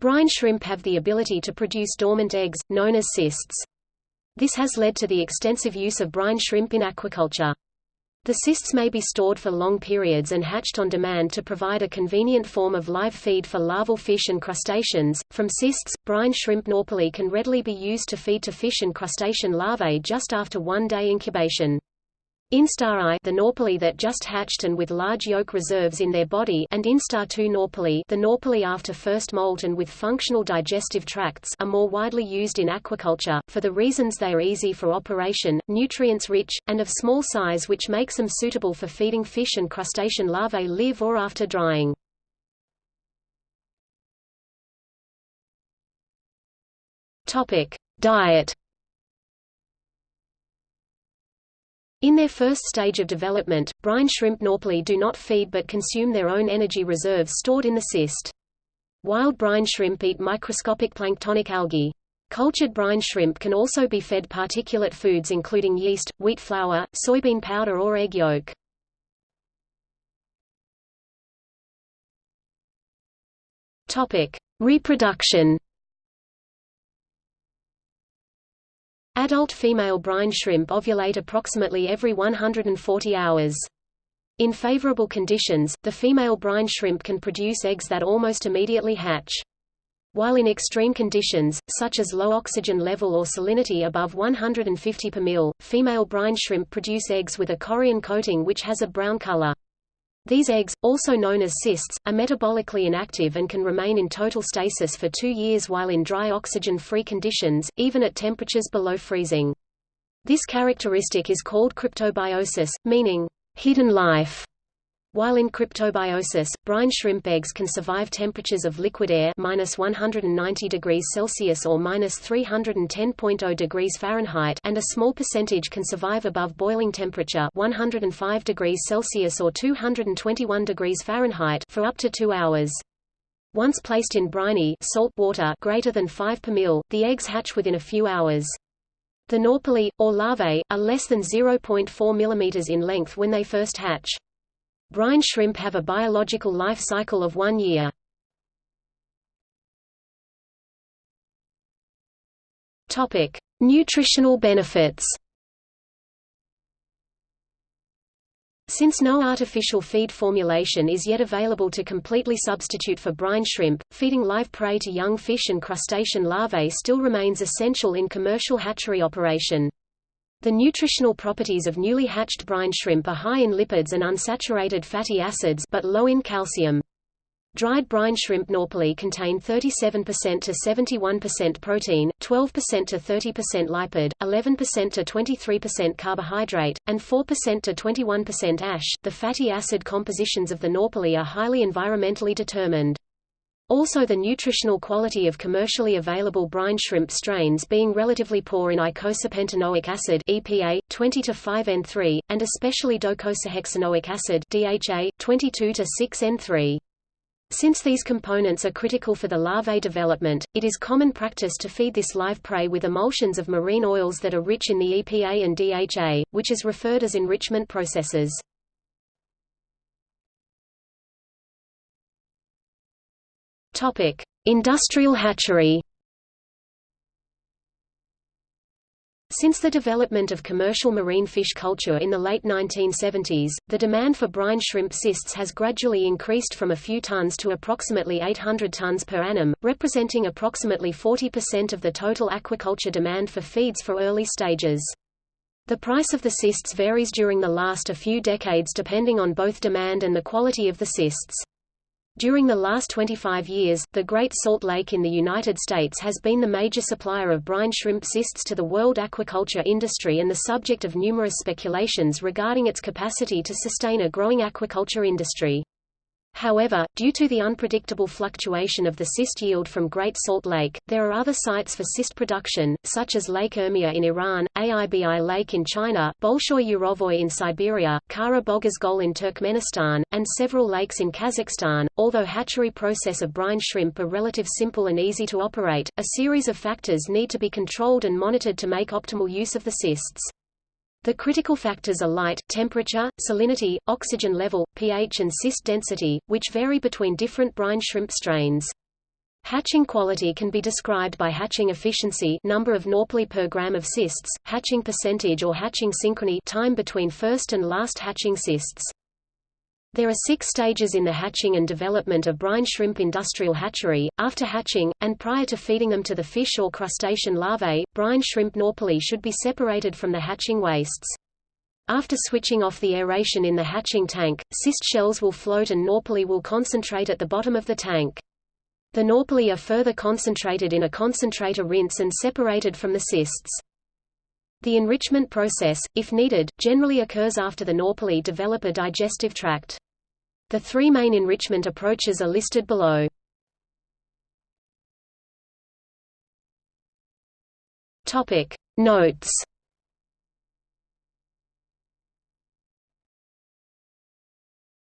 Brine shrimp have the ability to produce dormant eggs, known as cysts. This has led to the extensive use of brine shrimp in aquaculture. The cysts may be stored for long periods and hatched on demand to provide a convenient form of live feed for larval fish and crustaceans. From cysts, brine shrimp nauplii can readily be used to feed to fish and crustacean larvae just after one day incubation. Instar I the nauplii that just hatched and with large yolk reserves in their body and Instar II nauplii the nauplii after first molt and with functional digestive tracts are more widely used in aquaculture, for the reasons they are easy for operation, nutrients-rich, and of small size which makes them suitable for feeding fish and crustacean larvae live or after drying. Diet In their first stage of development, brine shrimp nauplii do not feed but consume their own energy reserves stored in the cyst. Wild brine shrimp eat microscopic planktonic algae. Cultured brine shrimp can also be fed particulate foods including yeast, wheat flour, soybean powder or egg yolk. Reproduction Adult female brine shrimp ovulate approximately every 140 hours. In favorable conditions, the female brine shrimp can produce eggs that almost immediately hatch. While in extreme conditions, such as low oxygen level or salinity above 150 per mil, female brine shrimp produce eggs with a chorion coating which has a brown color. These eggs, also known as cysts, are metabolically inactive and can remain in total stasis for two years while in dry oxygen-free conditions, even at temperatures below freezing. This characteristic is called cryptobiosis, meaning, hidden life. While in cryptobiosis, brine shrimp eggs can survive temperatures of liquid air minus 190 degrees Celsius or minus 310.0 degrees Fahrenheit, and a small percentage can survive above boiling temperature 105 degrees Celsius or 221 degrees Fahrenheit for up to two hours. Once placed in briny salt water greater than 5 per mil, the eggs hatch within a few hours. The nauplii, or larvae, are less than 0.4 mm in length when they first hatch. Brine shrimp have a biological life cycle of one year. Topic: Nutritional benefits. Since no artificial feed formulation is yet available to completely substitute for brine shrimp, feeding live prey to young fish and crustacean larvae still remains essential in commercial hatchery operation. The nutritional properties of newly hatched brine shrimp are high in lipids and unsaturated fatty acids but low in calcium. Dried brine shrimp nauplii contain 37% to 71% protein, 12% to 30% lipid, 11% to 23% carbohydrate, and 4% to 21% ash. The fatty acid compositions of the nauplii are highly environmentally determined. Also the nutritional quality of commercially available brine shrimp strains being relatively poor in icosapentaenoic acid EPA 20 to 5N3 and especially docosahexaenoic acid DHA 22 to 6N3. Since these components are critical for the larvae development, it is common practice to feed this live prey with emulsions of marine oils that are rich in the EPA and DHA, which is referred as enrichment processes. Topic: Industrial hatchery. Since the development of commercial marine fish culture in the late 1970s, the demand for brine shrimp cysts has gradually increased from a few tons to approximately 800 tons per annum, representing approximately 40% of the total aquaculture demand for feeds for early stages. The price of the cysts varies during the last a few decades depending on both demand and the quality of the cysts. During the last 25 years, the Great Salt Lake in the United States has been the major supplier of brine shrimp cysts to the world aquaculture industry and the subject of numerous speculations regarding its capacity to sustain a growing aquaculture industry. However, due to the unpredictable fluctuation of the cyst yield from Great Salt Lake, there are other sites for cyst production, such as Lake Urmia in Iran, Aibi Lake in China, Bolshoy Yurovoy in Siberia, Kara Bogazgol in Turkmenistan, and several lakes in Kazakhstan. Although hatchery process of brine shrimp are relative simple and easy to operate, a series of factors need to be controlled and monitored to make optimal use of the cysts. The critical factors are light, temperature, salinity, oxygen level, pH and cyst density, which vary between different brine shrimp strains. Hatching quality can be described by hatching efficiency number of nauplii per gram of cysts, hatching percentage or hatching synchrony time between first and last hatching cysts. There are six stages in the hatching and development of brine shrimp industrial hatchery. After hatching, and prior to feeding them to the fish or crustacean larvae, brine shrimp nauplii should be separated from the hatching wastes. After switching off the aeration in the hatching tank, cyst shells will float and nauplii will concentrate at the bottom of the tank. The nauplii are further concentrated in a concentrator rinse and separated from the cysts. The enrichment process, if needed, generally occurs after the nauplii develop a digestive tract. The three main enrichment approaches are listed below. Notes